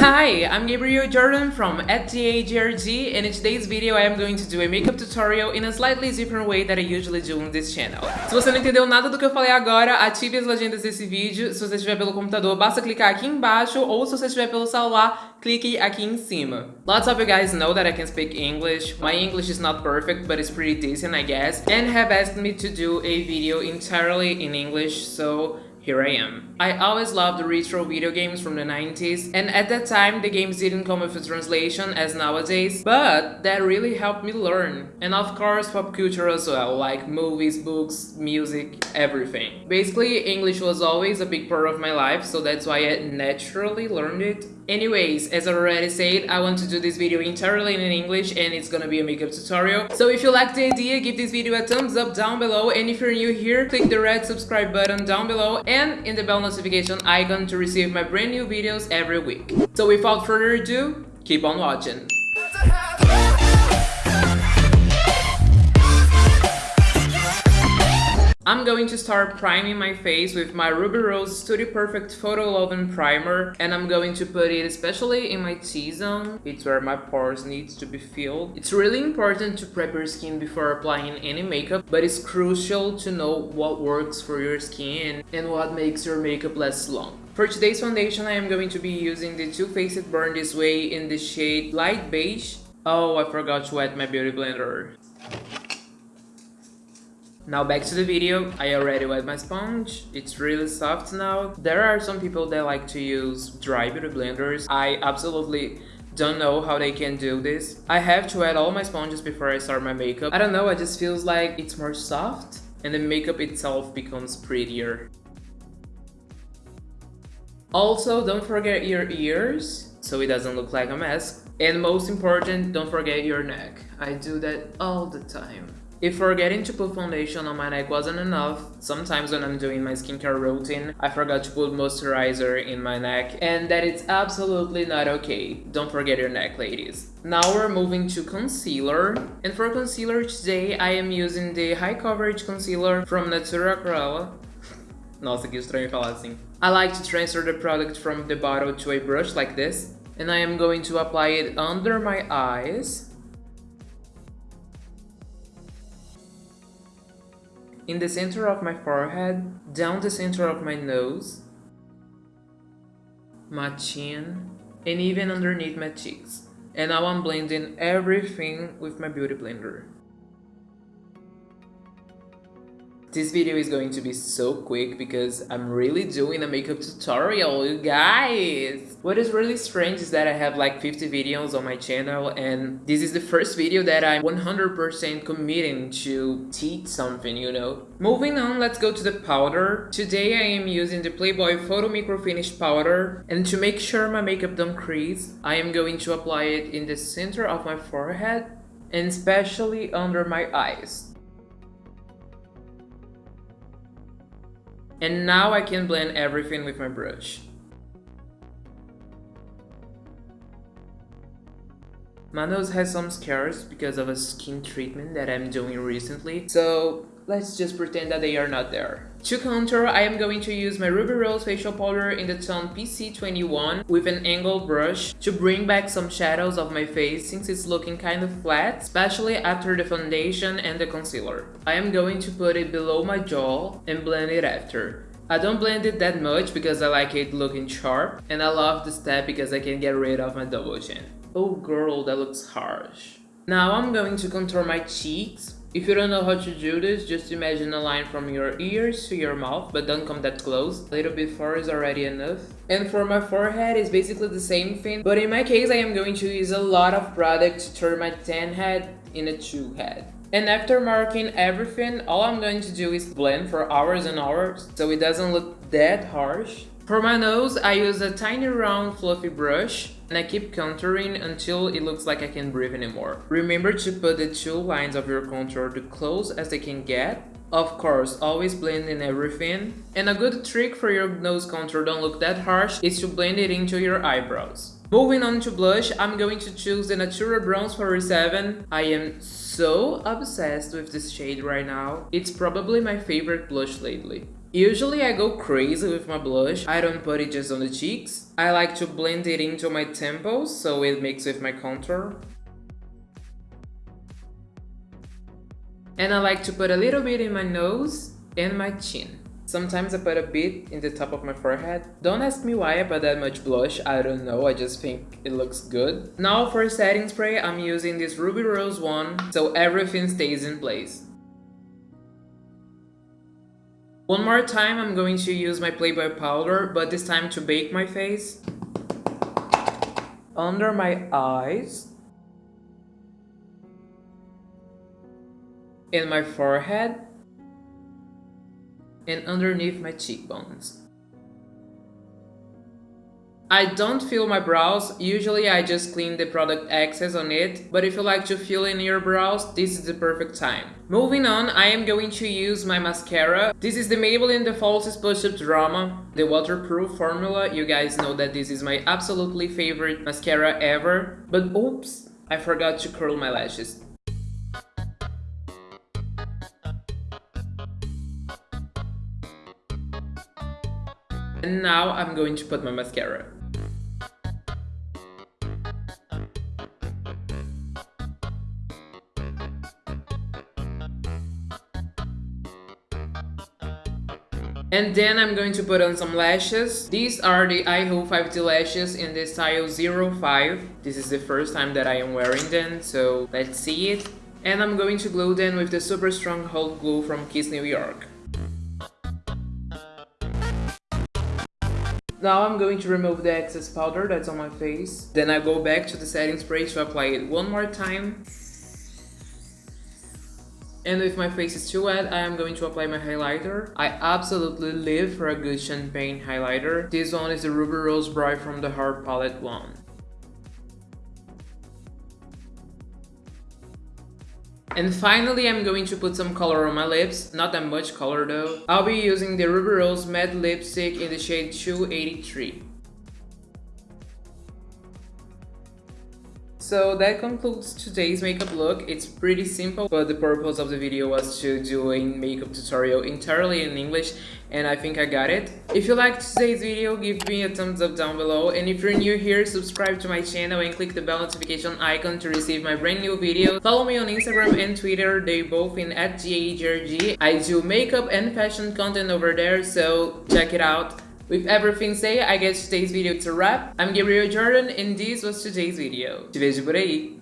Hi, I'm Gabriel Jordan from @GAGRG and in today's video I am going to do a makeup tutorial in a slightly different way that I usually do on this channel. Se você não entendeu nada do que eu falei agora, ative as legendas desse vídeo. Se você estiver pelo computador, basta clicar aqui embaixo ou se você estiver pelo celular, clique aqui em cima. Lots of you guys know that I can speak English. My English is not perfect, but it's pretty decent I guess, and have asked me to do a video entirely in English, so here I am. I always loved retro video games from the 90s and at that time the games didn't come with a translation as nowadays, but that really helped me learn. And of course pop culture as well, like movies, books, music, everything. Basically English was always a big part of my life so that's why I naturally learned it. Anyways, as I already said, I want to do this video entirely in English and it's gonna be a makeup tutorial. So if you like the idea, give this video a thumbs up down below and if you're new here, click the red subscribe button down below and in the bell notification icon to receive my brand new videos every week. So without further ado, keep on watching. I'm going to start priming my face with my Ruby Rose Studio Perfect Photo Loving Primer and I'm going to put it especially in my T-zone, it's where my pores needs to be filled. It's really important to prep your skin before applying any makeup, but it's crucial to know what works for your skin and what makes your makeup last long. For today's foundation, I am going to be using the Too Faced Born This Way in the shade Light Beige. Oh, I forgot to add my beauty blender. Now back to the video, I already wet my sponge, it's really soft now. There are some people that like to use dry beauty blenders. I absolutely don't know how they can do this. I have to add all my sponges before I start my makeup. I don't know, it just feels like it's more soft and the makeup itself becomes prettier. Also, don't forget your ears, so it doesn't look like a mess. And most important, don't forget your neck. I do that all the time. If forgetting to put foundation on my neck wasn't enough, sometimes when I'm doing my skincare routine, I forgot to put moisturizer in my neck, and that it's absolutely not okay. Don't forget your neck, ladies. Now we're moving to concealer, and for concealer today, I am using the High Coverage Concealer from Natura Aquarela. Nossa, que estranho falar assim. I like to transfer the product from the bottle to a brush like this, and I am going to apply it under my eyes in the center of my forehead, down the center of my nose, my chin, and even underneath my cheeks. And now I'm blending everything with my beauty blender. This video is going to be so quick because I'm really doing a makeup tutorial, you guys! What is really strange is that I have like 50 videos on my channel and this is the first video that I'm 100% committing to teach something, you know? Moving on, let's go to the powder. Today I am using the Playboy Photo Micro Finish Powder and to make sure my makeup don't crease, I am going to apply it in the center of my forehead and especially under my eyes. And now I can blend everything with my brush. My nose has some scars because of a skin treatment that I'm doing recently, so let's just pretend that they are not there. To contour, I am going to use my Ruby Rose facial powder in the tone PC21 with an angled brush to bring back some shadows of my face since it's looking kind of flat, especially after the foundation and the concealer. I am going to put it below my jaw and blend it after. I don't blend it that much because I like it looking sharp and I love the step because I can get rid of my double chin. Oh girl, that looks harsh. Now I'm going to contour my cheeks if you don't know how to do this, just imagine a line from your ears to your mouth, but don't come that close. A little bit far is already enough. And for my forehead, it's basically the same thing, but in my case, I am going to use a lot of product to turn my tan head in a true head. And after marking everything, all I'm going to do is blend for hours and hours, so it doesn't look that harsh. For my nose, I use a tiny round fluffy brush and I keep contouring until it looks like I can't breathe anymore. Remember to put the two lines of your contour the close as they can get. Of course, always blend in everything. And a good trick for your nose contour don't look that harsh is to blend it into your eyebrows. Moving on to blush, I'm going to choose the Natura Bronze 47. I am so obsessed with this shade right now. It's probably my favorite blush lately. Usually I go crazy with my blush, I don't put it just on the cheeks. I like to blend it into my temples so it mixes with my contour. And I like to put a little bit in my nose and my chin. Sometimes I put a bit in the top of my forehead. Don't ask me why I put that much blush, I don't know, I just think it looks good. Now for setting spray, I'm using this Ruby Rose one, so everything stays in place. One more time I'm going to use my Playboy powder, but this time to bake my face. Under my eyes. In my forehead. And underneath my cheekbones. I don't fill my brows, usually I just clean the product excess on it, but if you like to fill in your brows, this is the perfect time. Moving on, I am going to use my mascara. This is the Maybelline The Falsies Push-Up Drama, the waterproof formula. You guys know that this is my absolutely favorite mascara ever. But oops, I forgot to curl my lashes. And now I'm going to put my mascara. And then I'm going to put on some lashes. These are the IHO 5D lashes in the style 05. This is the first time that I am wearing them, so let's see it. And I'm going to glue them with the Super Strong Hold Glue from Kiss New York. Now I'm going to remove the excess powder that's on my face. Then I go back to the setting spray to apply it one more time. And if my face is too wet, I am going to apply my highlighter. I absolutely live for a good champagne highlighter. This one is the Ruby Rose Bright from the Heart Palette one. And finally, I'm going to put some color on my lips, not that much color though. I'll be using the Ruby Rose Matte Lipstick in the shade 283. So that concludes today's makeup look. It's pretty simple, but the purpose of the video was to do a makeup tutorial entirely in English and I think I got it. If you liked today's video, give me a thumbs up down below and if you're new here, subscribe to my channel and click the bell notification icon to receive my brand new video. Follow me on Instagram and Twitter, they both in at GAGRG. I do makeup and fashion content over there, so check it out. With everything said, I guess today's video to wrap. I'm Gabriel Jordan and this was today's video. Te vejo por aí!